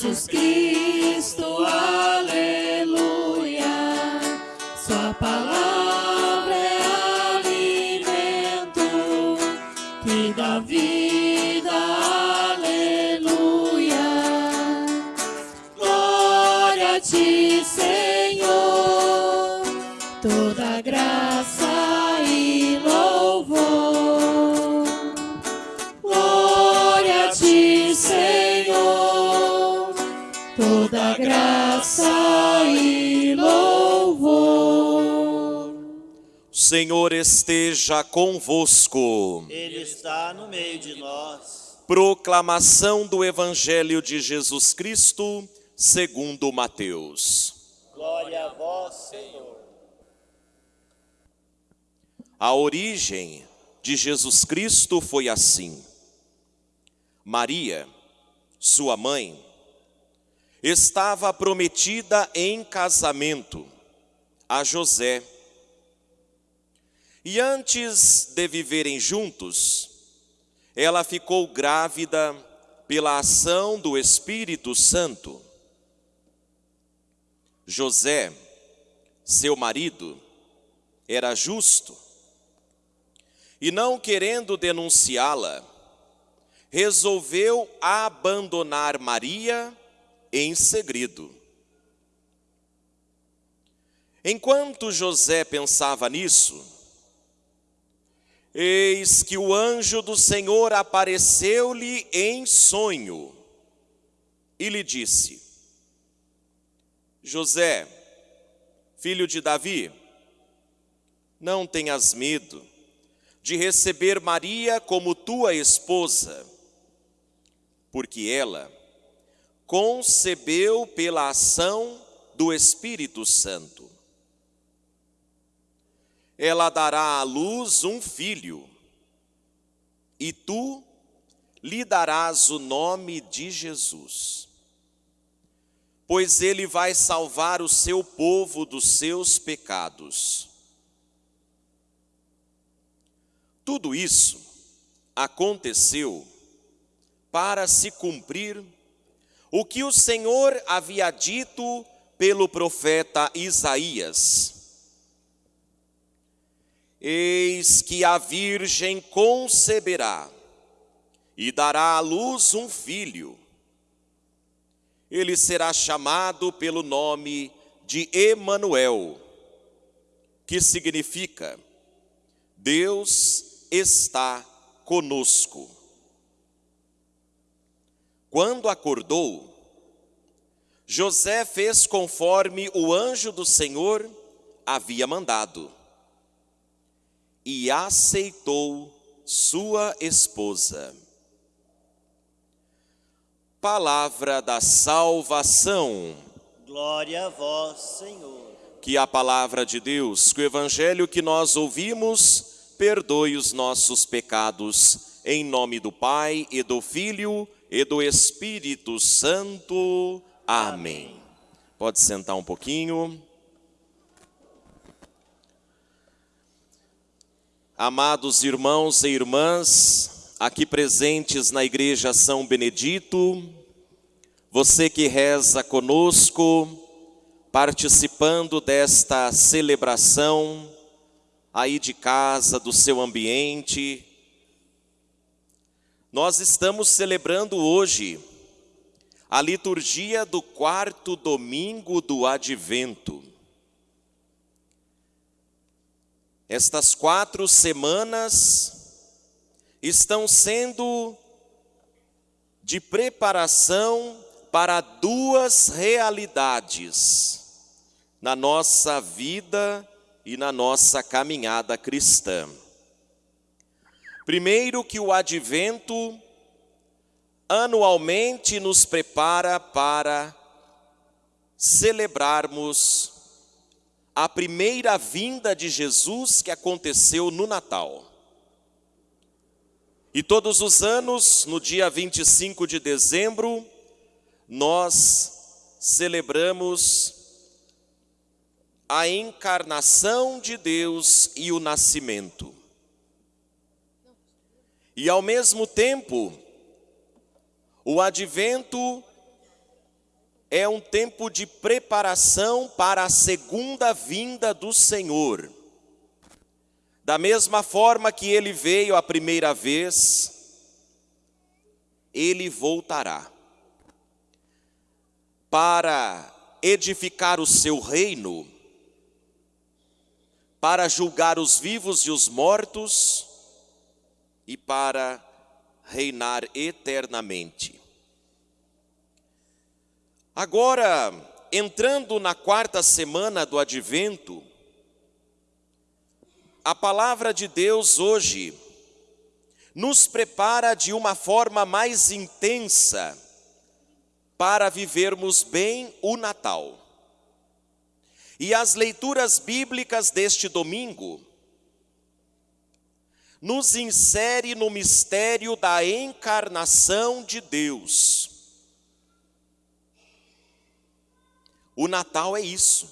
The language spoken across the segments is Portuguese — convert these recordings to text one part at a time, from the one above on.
Jesus Cristo, Senhor esteja convosco. Ele está no meio de nós. Proclamação do Evangelho de Jesus Cristo, segundo Mateus. Glória a vós, Senhor. A origem de Jesus Cristo foi assim. Maria, sua mãe, estava prometida em casamento a José. E antes de viverem juntos, ela ficou grávida pela ação do Espírito Santo. José, seu marido, era justo e, não querendo denunciá-la, resolveu abandonar Maria em segredo. Enquanto José pensava nisso, eis que o anjo do Senhor apareceu-lhe em sonho e lhe disse: José, filho de Davi, não tenhas medo de receber Maria como tua esposa, porque ela concebeu pela ação do Espírito Santo. Ela dará à luz um filho, e tu lhe darás o nome de Jesus, pois ele vai salvar o seu povo dos seus pecados. Tudo isso aconteceu para se cumprir o que o Senhor havia dito pelo profeta Isaías. Eis que a Virgem conceberá e dará à luz um filho. Ele será chamado pelo nome de Emanuel, que significa Deus está conosco. Quando acordou, José fez conforme o anjo do Senhor havia mandado e aceitou sua esposa. Palavra da salvação. Glória a vós, Senhor. Que a palavra de Deus, que o evangelho que nós ouvimos, perdoe os nossos pecados. Em nome do Pai e do Filho e do Espírito Santo. Amém. Pode sentar um pouquinho. Amados irmãos e irmãs, aqui presentes na Igreja São Benedito, você que reza conosco, participando desta celebração, aí de casa, do seu ambiente, nós estamos celebrando hoje a liturgia do quarto domingo do advento. Estas quatro semanas estão sendo de preparação para duas realidades na nossa vida e na nossa caminhada cristã. Primeiro, que o advento anualmente nos prepara para celebrarmos a primeira vinda de Jesus que aconteceu no Natal. E todos os anos, no dia 25 de dezembro, nós celebramos a encarnação de Deus e o nascimento. E ao mesmo tempo, o advento é um tempo de preparação para a segunda vinda do Senhor. Da mesma forma que ele veio a primeira vez, ele voltará para edificar o seu reino, para julgar os vivos e os mortos e para reinar eternamente. Agora, entrando na quarta semana do advento, a palavra de Deus hoje nos prepara de uma forma mais intensa para vivermos bem o Natal. E as leituras bíblicas deste domingo nos insere no mistério da encarnação de Deus. O Natal é isso.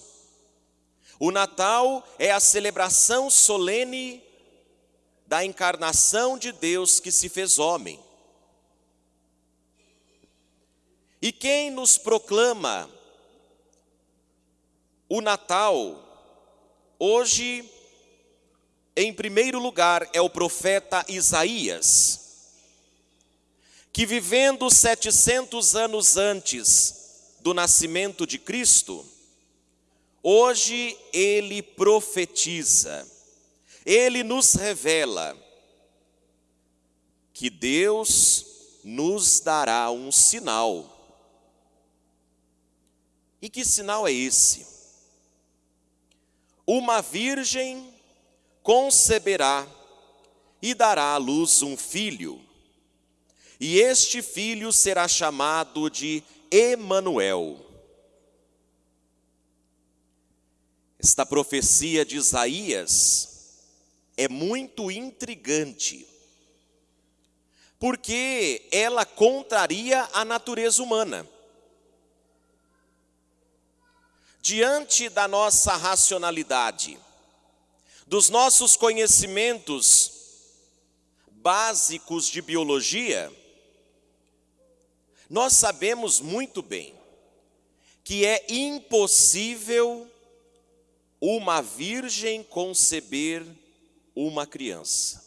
O Natal é a celebração solene da encarnação de Deus que se fez homem. E quem nos proclama o Natal, hoje, em primeiro lugar, é o profeta Isaías, que vivendo 700 anos antes do nascimento de Cristo, hoje ele profetiza, ele nos revela que Deus nos dará um sinal e que sinal é esse? Uma virgem conceberá e dará à luz um filho, e este filho será chamado de Emanuel. Esta profecia de Isaías é muito intrigante, porque ela contraria a natureza humana. diante da nossa racionalidade, dos nossos conhecimentos básicos de biologia, nós sabemos muito bem que é impossível uma virgem conceber uma criança.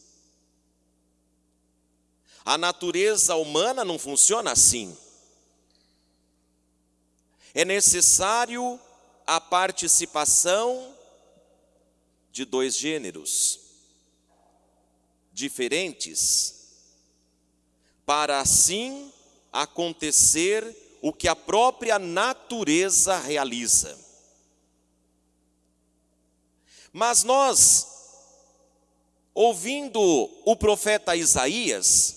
A natureza humana não funciona assim. É necessário a participação de dois gêneros diferentes, para assim acontecer o que a própria natureza realiza. Mas nós, ouvindo o profeta Isaías,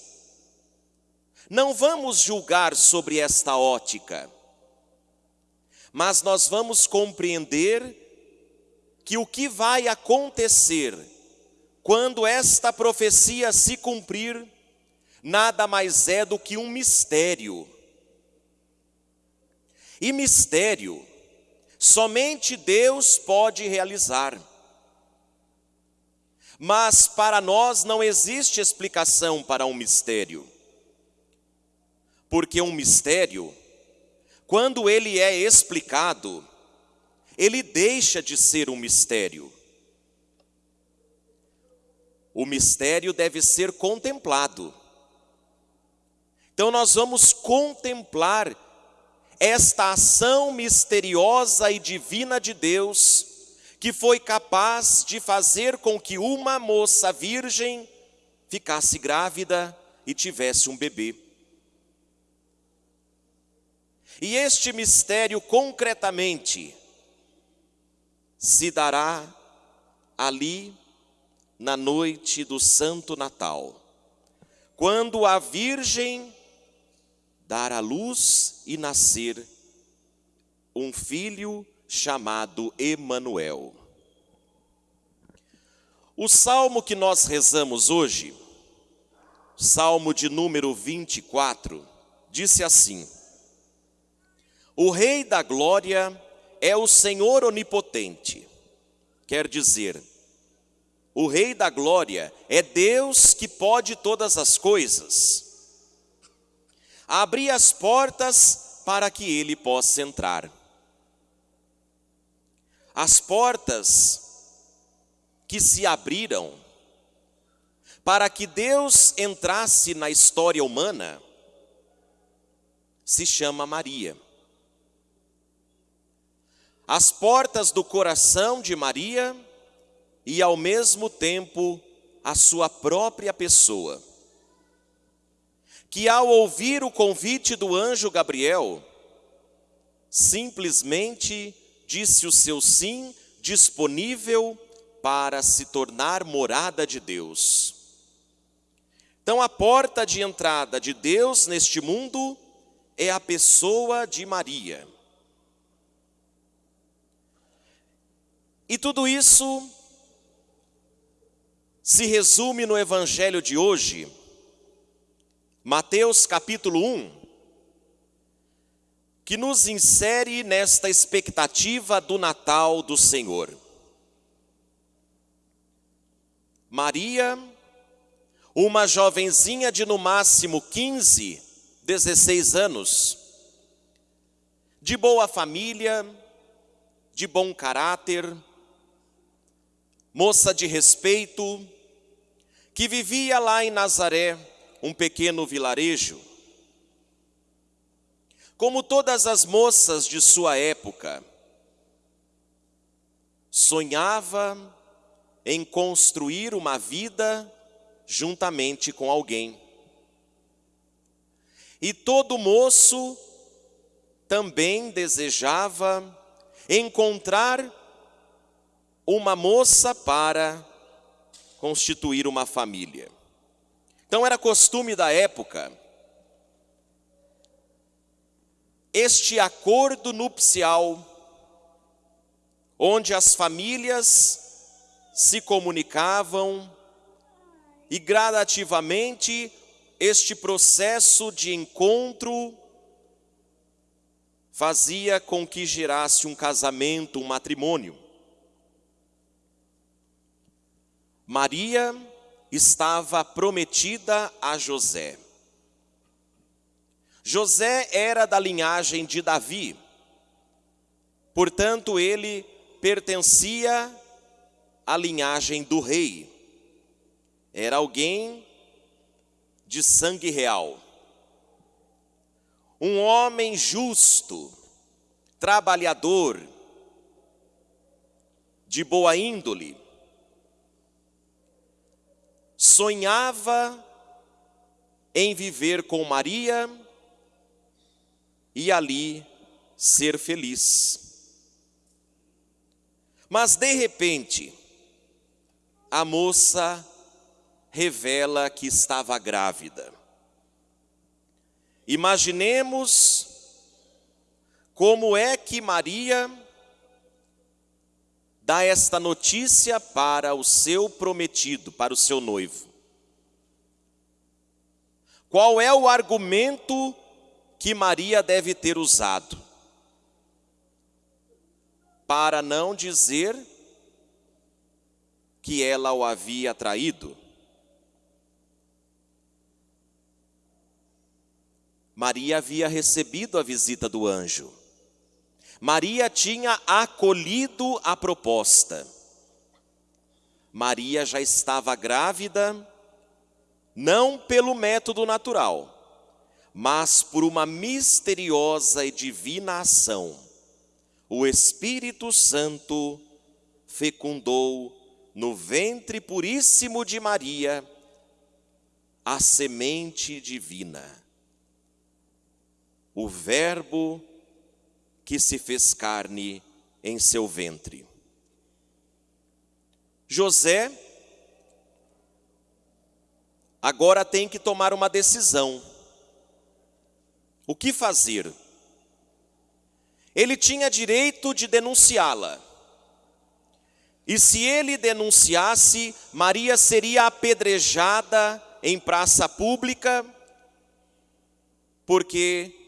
não vamos julgar sobre esta ótica mas nós vamos compreender que o que vai acontecer quando esta profecia se cumprir, nada mais é do que um mistério. E mistério, somente Deus pode realizar. Mas para nós não existe explicação para um mistério. Porque um mistério quando ele é explicado, ele deixa de ser um mistério. O mistério deve ser contemplado. Então nós vamos contemplar esta ação misteriosa e divina de Deus, que foi capaz de fazer com que uma moça virgem ficasse grávida e tivesse um bebê. E este mistério concretamente se dará ali na noite do Santo Natal, quando a Virgem dar à luz e nascer um filho chamado Emanuel. O salmo que nós rezamos hoje, salmo de número 24, disse assim: o Rei da Glória é o Senhor onipotente. Quer dizer, o Rei da Glória é Deus que pode todas as coisas. Abri as portas para que ele possa entrar. As portas que se abriram para que Deus entrasse na história humana se chama Maria. As portas do coração de Maria e ao mesmo tempo a sua própria pessoa que ao ouvir o convite do anjo Gabriel, simplesmente disse o seu sim disponível para se tornar morada de Deus. Então, a porta de entrada de Deus neste mundo é a pessoa de Maria. E tudo isso se resume no evangelho de hoje Mateus capítulo 1, que nos insere nesta expectativa do Natal do Senhor. Maria, uma jovenzinha de no máximo 15, 16 anos, de boa família, de bom caráter, moça de respeito, que vivia lá em Nazaré, um pequeno vilarejo. Como todas as moças de sua época, sonhava em construir uma vida juntamente com alguém. E todo moço também desejava encontrar uma moça para constituir uma família. Então era costume da época este acordo nupcial, onde as famílias se comunicavam e gradativamente este processo de encontro fazia com que gerasse um casamento, um matrimônio. Maria estava prometida a José. José era da linhagem de Davi, portanto, ele pertencia à linhagem do rei. Era alguém de sangue real. Um homem justo, trabalhador, de boa índole, sonhava em viver com Maria e ali ser feliz. Mas de repente, a moça revela que estava grávida. Imaginemos como é que Maria dá esta notícia para o seu prometido, para o seu noivo. Qual é o argumento que Maria deve ter usado? Para não dizer que ela o havia traído. Maria havia recebido a visita do anjo. Maria tinha acolhido a proposta. Maria já estava grávida, não pelo método natural, mas por uma misteriosa e divina ação. O Espírito Santo fecundou no ventre puríssimo de Maria a semente divina. O Verbo que se fez carne em seu ventre. José agora tem que tomar uma decisão. O que fazer? Ele tinha direito de denunciá-la. E se ele denunciasse, Maria seria apedrejada em praça pública, porque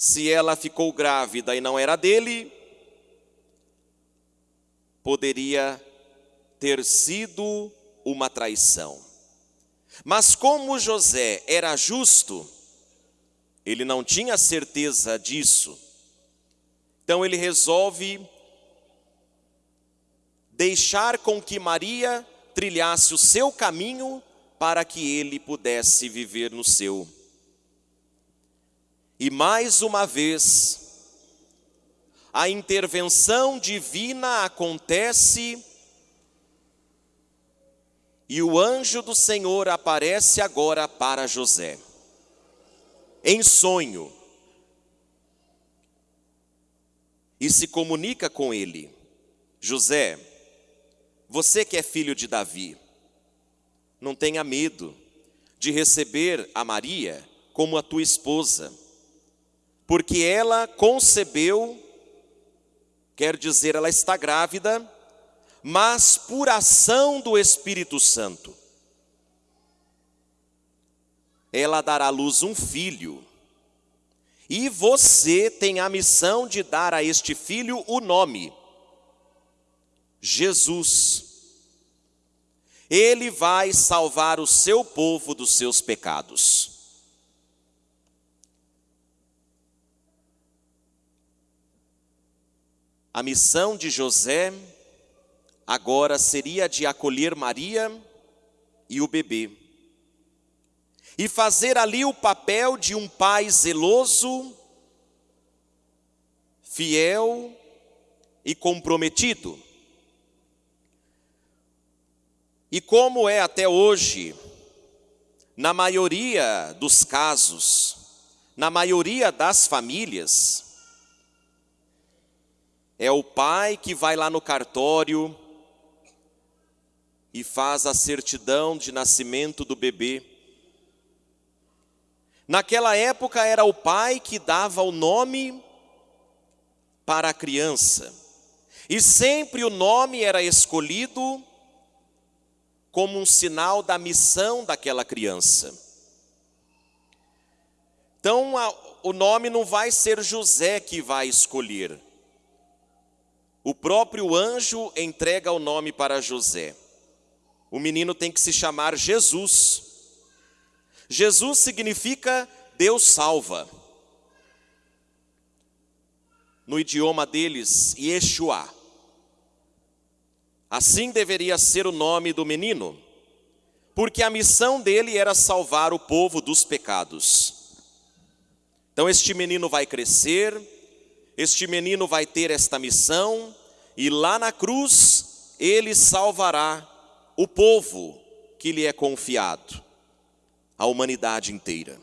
se ela ficou grávida e não era dele, poderia ter sido uma traição. Mas como José era justo, ele não tinha certeza disso. Então ele resolve deixar com que Maria trilhasse o seu caminho para que ele pudesse viver no seu. E mais uma vez, a intervenção divina acontece e o anjo do Senhor aparece agora para José, em sonho, e se comunica com ele: José, você que é filho de Davi, não tenha medo de receber a Maria como a tua esposa, porque ela concebeu, quer dizer, ela está grávida, mas por ação do Espírito Santo. Ela dará à luz um filho, e você tem a missão de dar a este filho o nome, Jesus. Ele vai salvar o seu povo dos seus pecados. A missão de José agora seria de acolher Maria e o bebê. E fazer ali o papel de um pai zeloso, fiel e comprometido. E como é até hoje, na maioria dos casos, na maioria das famílias, é o pai que vai lá no cartório, e faz a certidão de nascimento do bebê. Naquela época era o pai que dava o nome para a criança, e sempre o nome era escolhido como um sinal da missão daquela criança. Então, o nome não vai ser José que vai escolher. O próprio anjo entrega o nome para José. O menino tem que se chamar Jesus. Jesus significa Deus salva. No idioma deles, Yeshua. Assim deveria ser o nome do menino, porque a missão dele era salvar o povo dos pecados. Então este menino vai crescer, este menino vai ter esta missão, e lá na cruz ele salvará o povo que lhe é confiado, a humanidade inteira.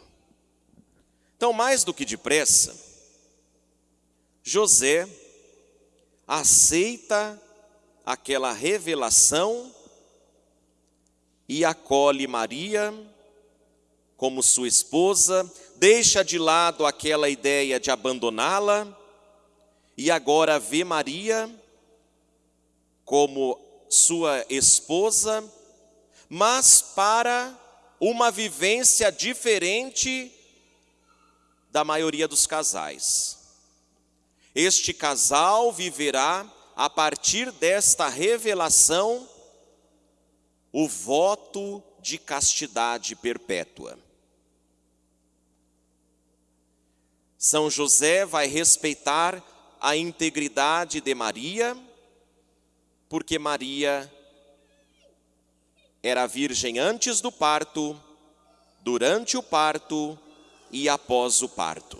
Então, mais do que depressa, José aceita aquela revelação e acolhe Maria como sua esposa, deixa de lado aquela ideia de abandoná-la e agora vê Maria como sua esposa, mas para uma vivência diferente da maioria dos casais. Este casal viverá a partir desta revelação o voto de castidade perpétua. São José vai respeitar a integridade de Maria porque Maria era virgem antes do parto, durante o parto e após o parto.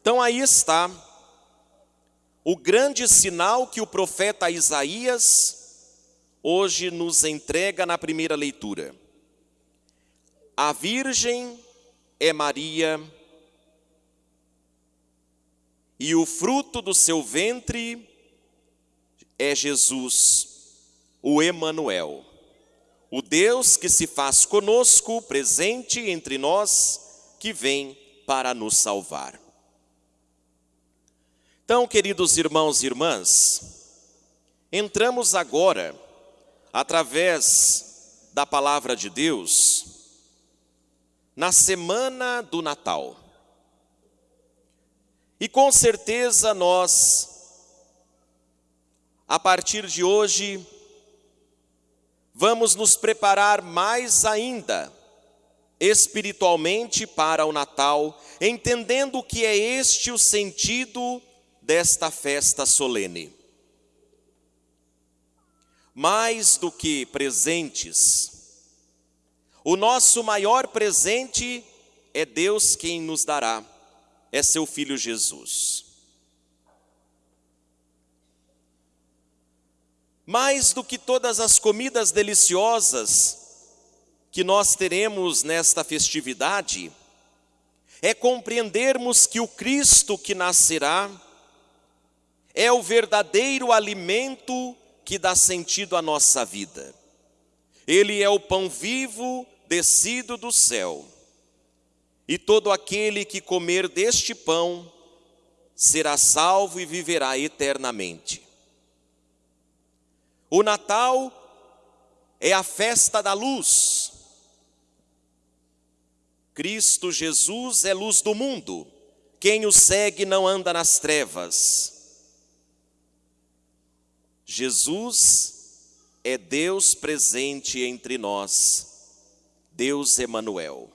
Então aí está o grande sinal que o profeta Isaías hoje nos entrega na primeira leitura. A virgem é Maria, e o fruto do seu ventre é Jesus, o Emanuel, o Deus que se faz conosco, presente entre nós, que vem para nos salvar. Então, queridos irmãos e irmãs, entramos agora, através da palavra de Deus, na semana do Natal. E com certeza nós a partir de hoje, vamos nos preparar mais ainda espiritualmente para o Natal, entendendo que é este o sentido desta festa solene. Mais do que presentes, o nosso maior presente é Deus quem nos dará, é seu Filho Jesus. Mais do que todas as comidas deliciosas que nós teremos nesta festividade, é compreendermos que o Cristo que nascerá é o verdadeiro alimento que dá sentido à nossa vida. Ele é o pão vivo descido do céu. E todo aquele que comer deste pão será salvo e viverá eternamente. O Natal é a festa da luz. Cristo Jesus é luz do mundo. Quem o segue não anda nas trevas. Jesus é Deus presente entre nós, Deus Emanuel.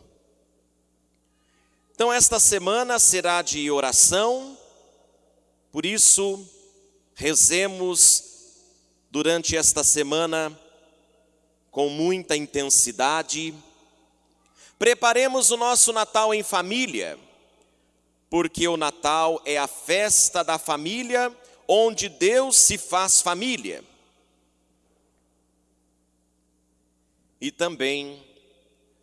Então esta semana será de oração, por isso rezemos durante esta semana com muita intensidade. Preparemos o nosso Natal em família, porque o Natal é a festa da família onde Deus se faz família. E também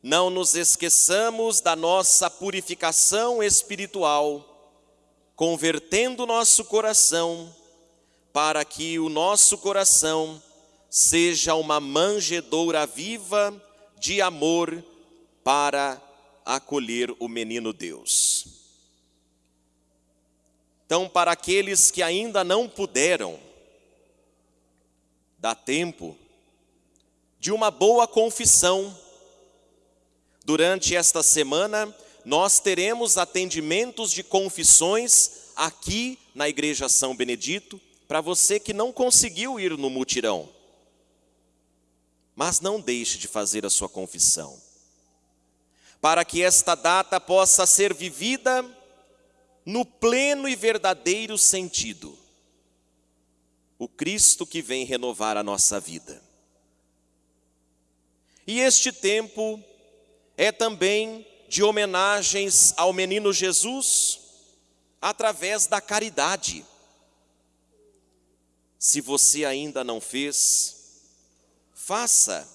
não nos esqueçamos da nossa purificação espiritual, convertendo nosso coração para que o nosso coração seja uma manjedoura viva de amor para acolher o menino Deus. Então, para aqueles que ainda não puderam, dá tempo de uma boa confissão. Durante esta semana, nós teremos atendimentos de confissões aqui na Igreja São Benedito, para você que não conseguiu ir no mutirão. Mas não deixe de fazer a sua confissão. Para que esta data possa ser vivida no pleno e verdadeiro sentido. O Cristo que vem renovar a nossa vida. E este tempo é também de homenagens ao menino Jesus através da caridade. Se você ainda não fez, faça.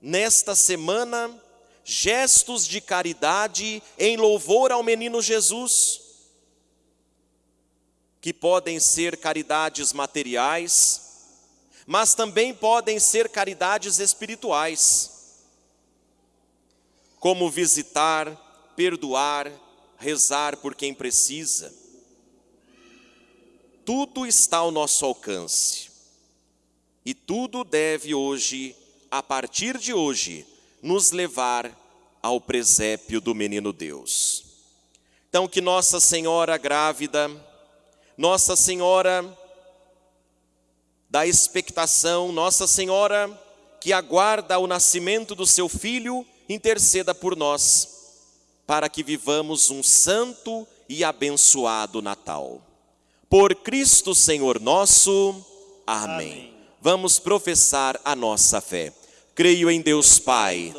Nesta semana gestos de caridade em louvor ao menino Jesus, que podem ser caridades materiais, mas também podem ser caridades espirituais, como visitar, perdoar, rezar por quem precisa tudo está ao nosso alcance. E tudo deve hoje, a partir de hoje, nos levar ao presépio do menino Deus. Então, que Nossa Senhora grávida, Nossa Senhora da expectação, Nossa Senhora que aguarda o nascimento do seu filho, interceda por nós, para que vivamos um santo e abençoado Natal. Por Cristo Senhor nosso. Amém. Amém. Vamos professar a nossa fé. Creio em Deus Pai.